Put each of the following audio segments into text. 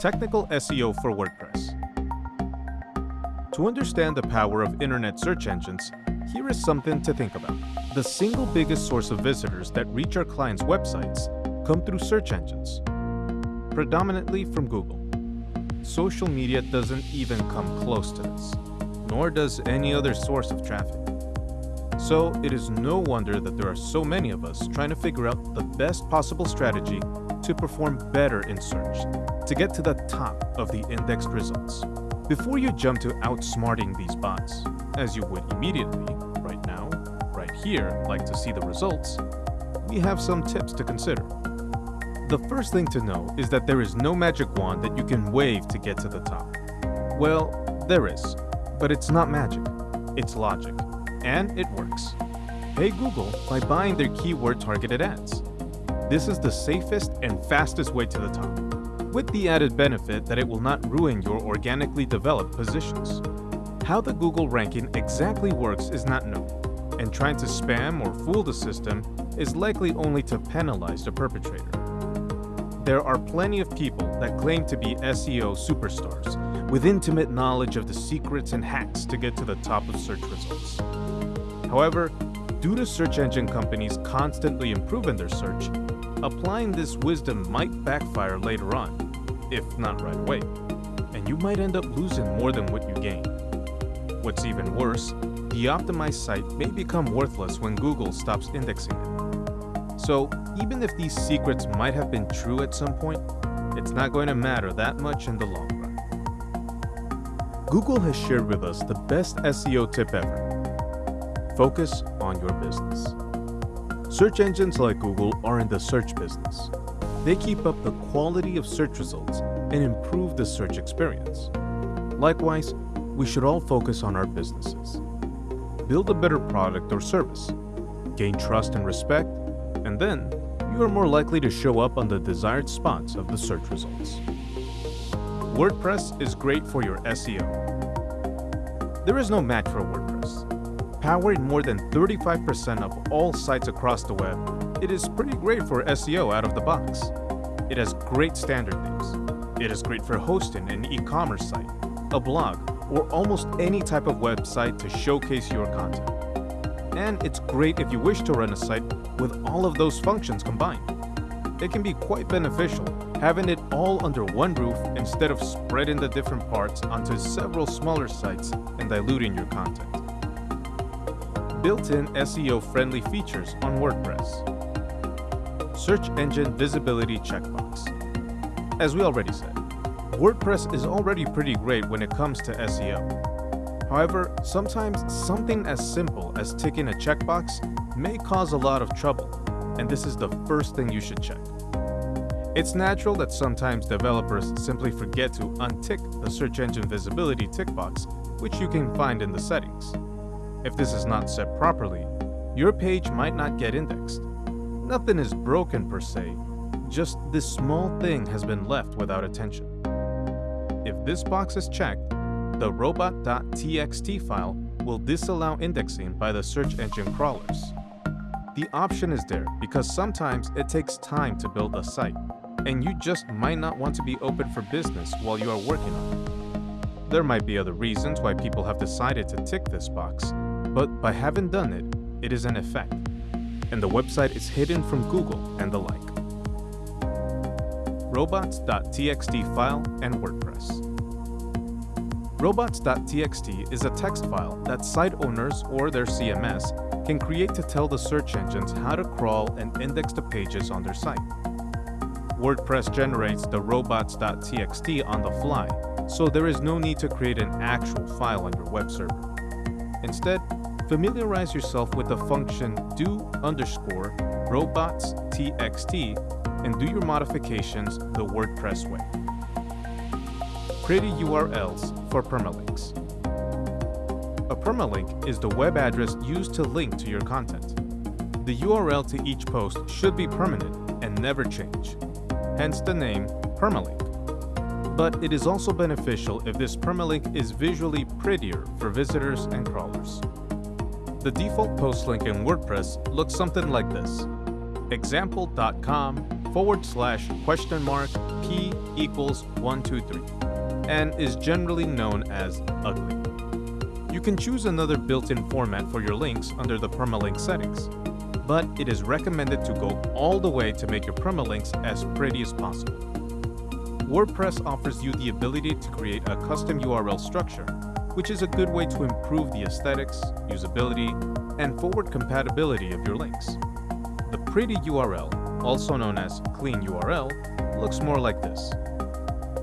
Technical SEO for WordPress. To understand the power of internet search engines, here is something to think about. The single biggest source of visitors that reach our clients' websites come through search engines, predominantly from Google. Social media doesn't even come close to this, nor does any other source of traffic. So it is no wonder that there are so many of us trying to figure out the best possible strategy to perform better in search, to get to the top of the indexed results. Before you jump to outsmarting these bots, as you would immediately, right now, right here, like to see the results, we have some tips to consider. The first thing to know is that there is no magic wand that you can wave to get to the top. Well, there is, but it's not magic, it's logic, and it works. Pay Google by buying their keyword targeted ads. This is the safest and fastest way to the top, with the added benefit that it will not ruin your organically developed positions. How the Google ranking exactly works is not known, and trying to spam or fool the system is likely only to penalize the perpetrator. There are plenty of people that claim to be SEO superstars with intimate knowledge of the secrets and hacks to get to the top of search results. However, due to search engine companies constantly improving their search, applying this wisdom might backfire later on, if not right away, and you might end up losing more than what you gain. What's even worse, the optimized site may become worthless when Google stops indexing it. So, even if these secrets might have been true at some point, it's not going to matter that much in the long run. Google has shared with us the best SEO tip ever. Focus on your business. Search engines like Google are in the search business. They keep up the quality of search results and improve the search experience. Likewise, we should all focus on our businesses. Build a better product or service, gain trust and respect, and then you are more likely to show up on the desired spots of the search results. WordPress is great for your SEO. There is no match for WordPress. Powering more than 35% of all sites across the web, it is pretty great for SEO out of the box. It has great standard themes. It is great for hosting an e-commerce site, a blog, or almost any type of website to showcase your content. And it's great if you wish to run a site with all of those functions combined. It can be quite beneficial having it all under one roof instead of spreading the different parts onto several smaller sites and diluting your content. Built-in SEO-friendly features on WordPress. Search Engine Visibility Checkbox. As we already said, WordPress is already pretty great when it comes to SEO. However, sometimes something as simple as ticking a checkbox may cause a lot of trouble, and this is the first thing you should check. It's natural that sometimes developers simply forget to untick the search engine visibility tick box, which you can find in the settings. If this is not set properly, your page might not get indexed. Nothing is broken per se, just this small thing has been left without attention. If this box is checked, the robot.txt file will disallow indexing by the search engine crawlers. The option is there because sometimes it takes time to build a site, and you just might not want to be open for business while you are working on it. There might be other reasons why people have decided to tick this box, but by having done it, it is an effect, and the website is hidden from Google and the like robots.txt file, and WordPress. Robots.txt is a text file that site owners or their CMS can create to tell the search engines how to crawl and index the pages on their site. WordPress generates the robots.txt on the fly, so there is no need to create an actual file on your web server. Instead, familiarize yourself with the function do underscore robots.txt and do your modifications the WordPress way. Pretty URLs for permalinks. A permalink is the web address used to link to your content. The URL to each post should be permanent and never change, hence the name permalink. But it is also beneficial if this permalink is visually prettier for visitors and crawlers. The default post link in WordPress looks something like this example.com forward slash question mark p equals 123 and is generally known as ugly. You can choose another built-in format for your links under the permalink settings, but it is recommended to go all the way to make your permalinks as pretty as possible. WordPress offers you the ability to create a custom URL structure, which is a good way to improve the aesthetics, usability, and forward compatibility of your links. The pretty URL, also known as clean URL, looks more like this.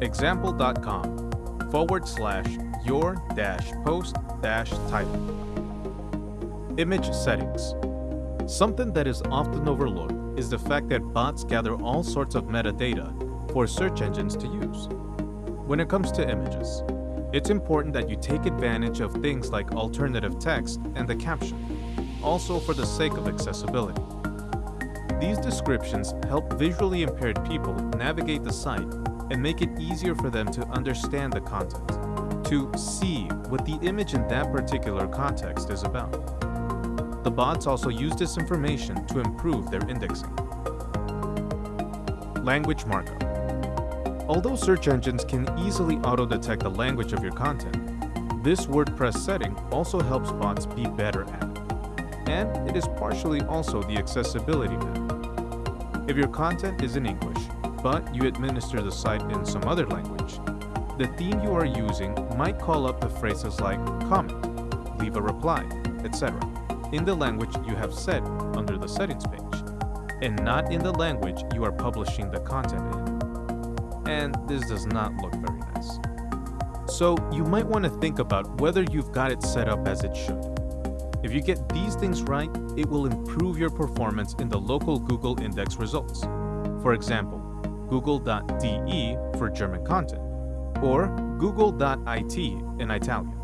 example.com forward slash your dash post dash title. Image settings. Something that is often overlooked is the fact that bots gather all sorts of metadata for search engines to use. When it comes to images, it's important that you take advantage of things like alternative text and the caption, also for the sake of accessibility. These descriptions help visually impaired people navigate the site and make it easier for them to understand the content, to see what the image in that particular context is about. The bots also use this information to improve their indexing. Language markup. Although search engines can easily auto-detect the language of your content, this WordPress setting also helps bots be better at it. And it is partially also the accessibility map. If your content is in English, but you administer the site in some other language, the theme you are using might call up the phrases like comment, leave a reply, etc in the language you have set under the settings page, and not in the language you are publishing the content in. And this does not look very nice. So you might want to think about whether you've got it set up as it should. If you get these things right, it will improve your performance in the local Google index results. For example, google.de for German content, or google.it in Italian.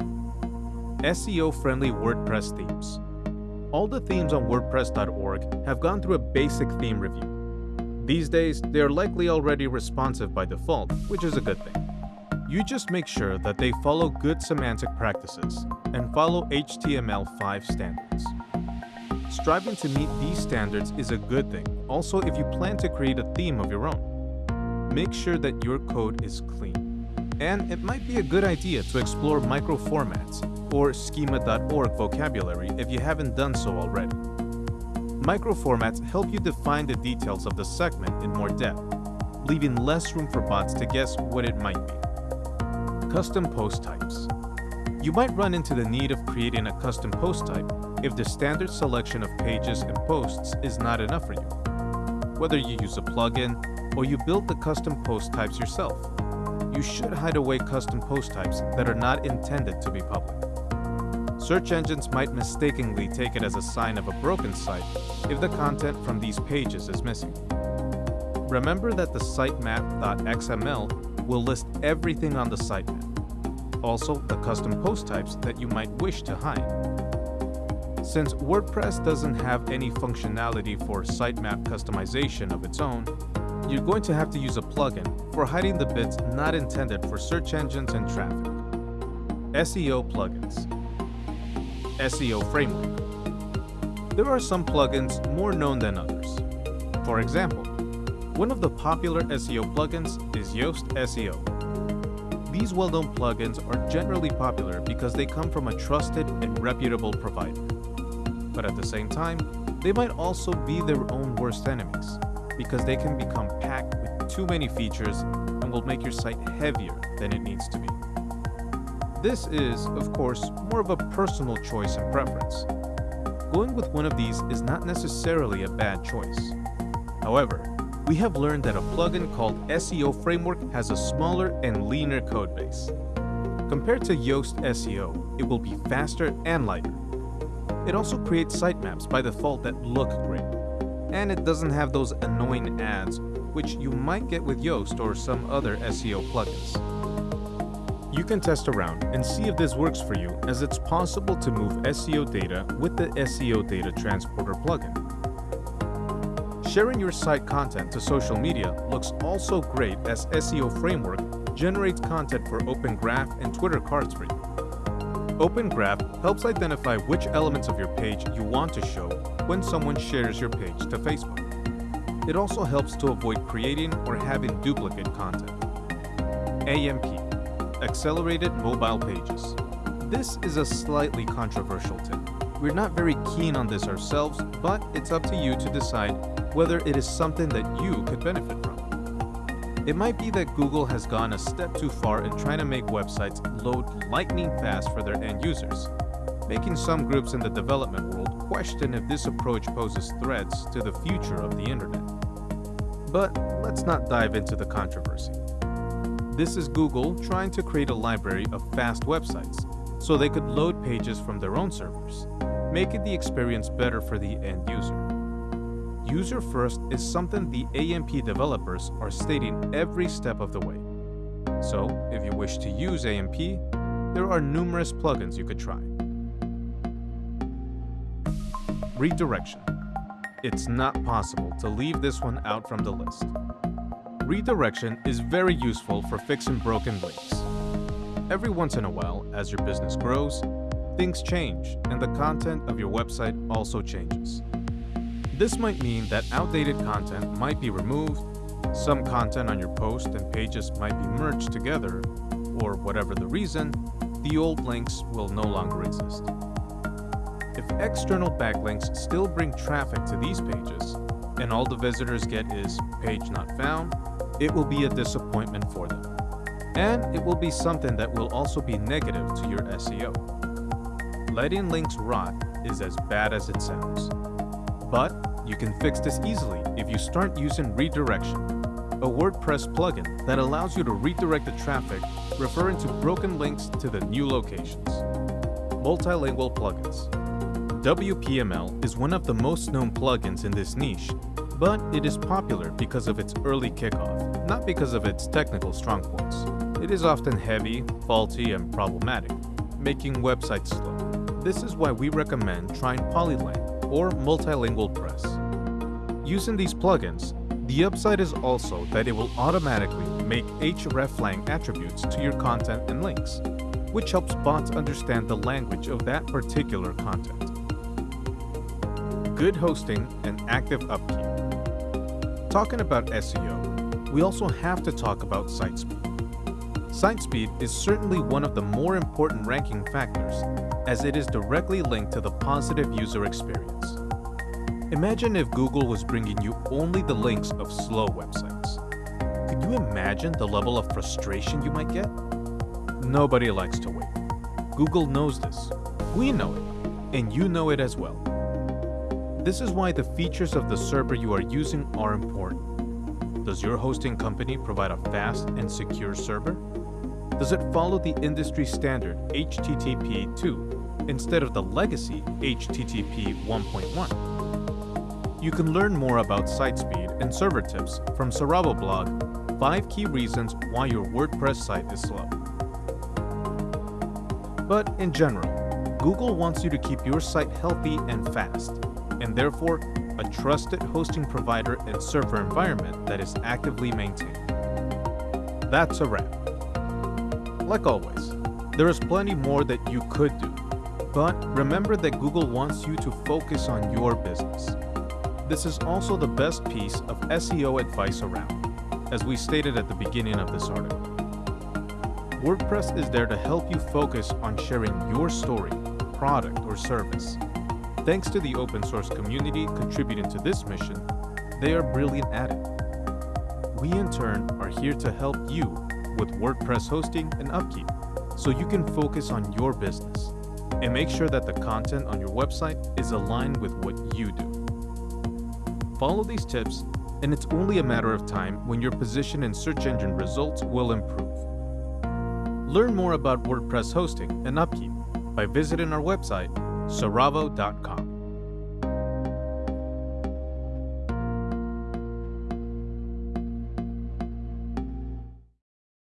SEO-friendly WordPress themes. All the themes on WordPress.org have gone through a basic theme review. These days, they are likely already responsive by default, which is a good thing. You just make sure that they follow good semantic practices and follow HTML5 standards. Striving to meet these standards is a good thing, also if you plan to create a theme of your own. Make sure that your code is clean. And it might be a good idea to explore microformats or schema.org vocabulary if you haven't done so already. Microformats help you define the details of the segment in more depth, leaving less room for bots to guess what it might be. Custom post types. You might run into the need of creating a custom post type if the standard selection of pages and posts is not enough for you. Whether you use a plugin or you build the custom post types yourself, you should hide away custom post types that are not intended to be public. Search engines might mistakenly take it as a sign of a broken site if the content from these pages is missing. Remember that the sitemap.xml will list everything on the sitemap, also the custom post types that you might wish to hide. Since WordPress doesn't have any functionality for sitemap customization of its own, you're going to have to use a plugin for hiding the bits not intended for search engines and traffic. SEO plugins. SEO framework. There are some plugins more known than others. For example, one of the popular SEO plugins is Yoast SEO. These well-known plugins are generally popular because they come from a trusted and reputable provider. But at the same time, they might also be their own worst enemies because they can become packed with too many features and will make your site heavier than it needs to be. This is, of course, more of a personal choice and preference. Going with one of these is not necessarily a bad choice. However, we have learned that a plugin called SEO Framework has a smaller and leaner codebase. Compared to Yoast SEO, it will be faster and lighter. It also creates sitemaps by default that look great and it doesn't have those annoying ads which you might get with Yoast or some other SEO plugins. You can test around and see if this works for you as it's possible to move SEO data with the SEO Data Transporter plugin. Sharing your site content to social media looks also great as SEO Framework generates content for Open Graph and Twitter cards for you. Open Graph helps identify which elements of your page you want to show when someone shares your page to Facebook. It also helps to avoid creating or having duplicate content. AMP Accelerated Mobile Pages. This is a slightly controversial tip. We're not very keen on this ourselves, but it's up to you to decide whether it is something that you could benefit from. It might be that Google has gone a step too far in trying to make websites load lightning fast for their end users, making some groups in the development world question if this approach poses threats to the future of the internet. But let's not dive into the controversy. This is Google trying to create a library of fast websites so they could load pages from their own servers, making the experience better for the end user. User first is something the AMP developers are stating every step of the way. So, if you wish to use AMP, there are numerous plugins you could try. Redirection. It's not possible to leave this one out from the list. Redirection is very useful for fixing broken links. Every once in a while, as your business grows, things change and the content of your website also changes. This might mean that outdated content might be removed, some content on your post and pages might be merged together, or whatever the reason, the old links will no longer exist. If external backlinks still bring traffic to these pages, and all the visitors get is page not found, it will be a disappointment for them. And it will be something that will also be negative to your SEO. Letting links rot is as bad as it sounds. But you can fix this easily if you start using redirection, a WordPress plugin that allows you to redirect the traffic referring to broken links to the new locations. Multilingual plugins. WPML is one of the most known plugins in this niche, but it is popular because of its early kickoff, not because of its technical strong points. It is often heavy, faulty, and problematic, making websites slow. This is why we recommend trying Polylang or Multilingual Press. Using these plugins, the upside is also that it will automatically make hreflang attributes to your content and links, which helps bots understand the language of that particular content. Good hosting and active upkeep. Talking about SEO, we also have to talk about site speed. Site speed is certainly one of the more important ranking factors, as it is directly linked to the positive user experience. Imagine if Google was bringing you only the links of slow websites. Could you imagine the level of frustration you might get? Nobody likes to wait. Google knows this. We know it. And you know it as well. This is why the features of the server you are using are important. Does your hosting company provide a fast and secure server? Does it follow the industry standard HTTP 2 instead of the legacy HTTP 1.1? You can learn more about site speed and server tips from Seravo blog, 5 key reasons why your WordPress site is slow. But in general, Google wants you to keep your site healthy and fast, and therefore a trusted hosting provider and server environment that is actively maintained. That's a wrap. Like always, there is plenty more that you could do, but remember that Google wants you to focus on your business. This is also the best piece of SEO advice around, as we stated at the beginning of this article. WordPress is there to help you focus on sharing your story, product, or service. Thanks to the open source community contributing to this mission, they are brilliant at it. We in turn are here to help you with WordPress hosting and upkeep so you can focus on your business and make sure that the content on your website is aligned with what you do. Follow these tips, and it's only a matter of time when your position in search engine results will improve. Learn more about WordPress hosting and upkeep by visiting our website, seravo.com.